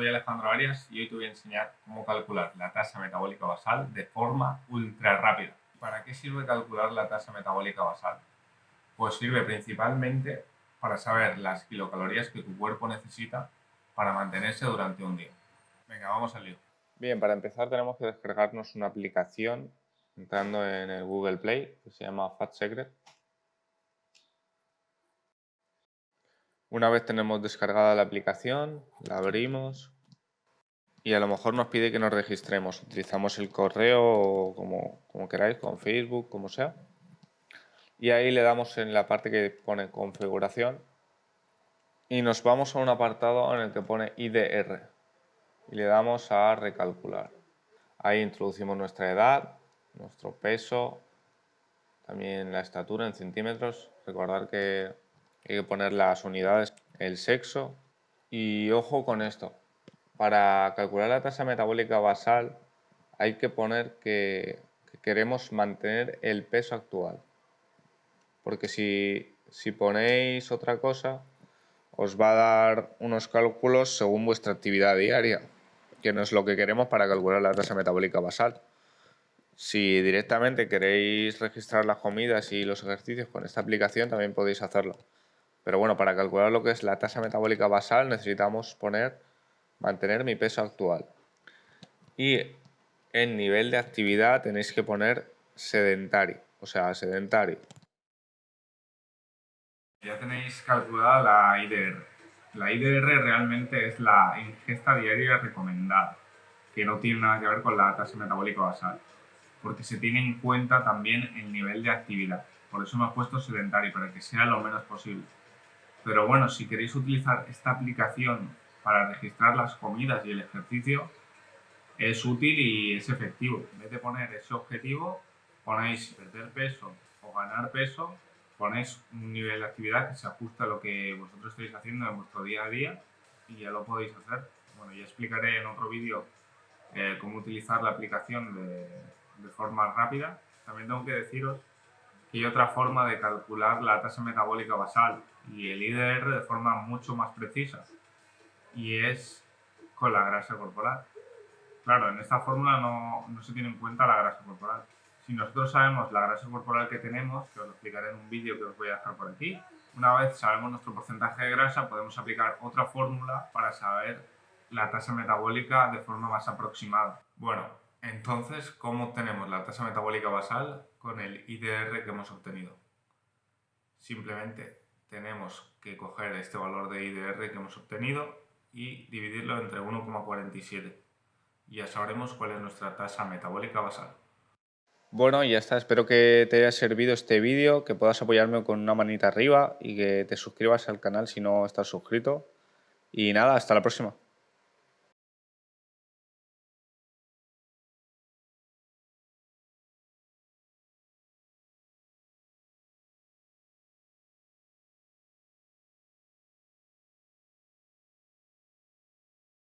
soy Alejandro Arias y hoy te voy a enseñar cómo calcular la tasa metabólica basal de forma ultra rápida. ¿Para qué sirve calcular la tasa metabólica basal? Pues sirve principalmente para saber las kilocalorías que tu cuerpo necesita para mantenerse durante un día. Venga, vamos al lío. Bien, para empezar tenemos que descargarnos una aplicación entrando en el Google Play que se llama Fat Secret Una vez tenemos descargada la aplicación, la abrimos y a lo mejor nos pide que nos registremos. Utilizamos el correo como, como queráis, con Facebook, como sea. Y ahí le damos en la parte que pone configuración y nos vamos a un apartado en el que pone IDR y le damos a recalcular. Ahí introducimos nuestra edad, nuestro peso, también la estatura en centímetros. Recordar que hay que poner las unidades, el sexo y ojo con esto. Para calcular la tasa metabólica basal hay que poner que, queremos mantener el peso actual. Porque si, si ponéis otra cosa, os va a dar unos cálculos según vuestra actividad diaria, que no es lo que queremos para calcular la tasa metabólica basal. Si directamente queréis registrar las comidas y los ejercicios con esta aplicación, también podéis hacerlo. Pero bueno, para calcular lo que es la tasa metabólica basal necesitamos poner, mantener mi peso actual. Y en nivel de actividad tenéis que poner sedentario, o sea, sedentario. Ya tenéis calculada la IDR. La IDR realmente es la ingesta diaria recomendada, que no tiene nada que ver con la tasa metabólica basal, porque se tiene en cuenta también el nivel de actividad. Por eso hemos puesto sedentario, para que sea lo menos posible. Pero bueno, si queréis utilizar esta aplicación para registrar las comidas y el ejercicio, es útil y es efectivo. En vez de poner ese objetivo, ponéis perder peso o ganar peso, ponéis un nivel de actividad que se ajusta a lo que vosotros estáis haciendo en vuestro día a día y ya lo podéis hacer. Bueno, ya explicaré en otro vídeo eh, cómo utilizar la aplicación de, de forma rápida. También tengo que deciros hay otra forma de calcular la tasa metabólica basal y el IDR de forma mucho más precisa y es con la grasa corporal. Claro, en esta fórmula no, no, se tiene en cuenta la grasa corporal. Si nosotros sabemos la grasa corporal que tenemos, que os lo explicaré en un vídeo que os voy a dejar por aquí, una vez sabemos nuestro porcentaje de grasa, podemos aplicar otra fórmula para saber la tasa metabólica de forma más aproximada. Bueno, entonces, ¿cómo obtenemos la tasa metabólica basal con el IDR que hemos obtenido? Simplemente tenemos que coger este valor de IDR que hemos obtenido y dividirlo entre 1,47 y ya sabremos cuál es nuestra tasa metabólica basal. Bueno, ya está. Espero que te haya servido este vídeo, que puedas apoyarme con una manita arriba y que te suscribas al canal si no estás suscrito. Y nada, hasta la próxima.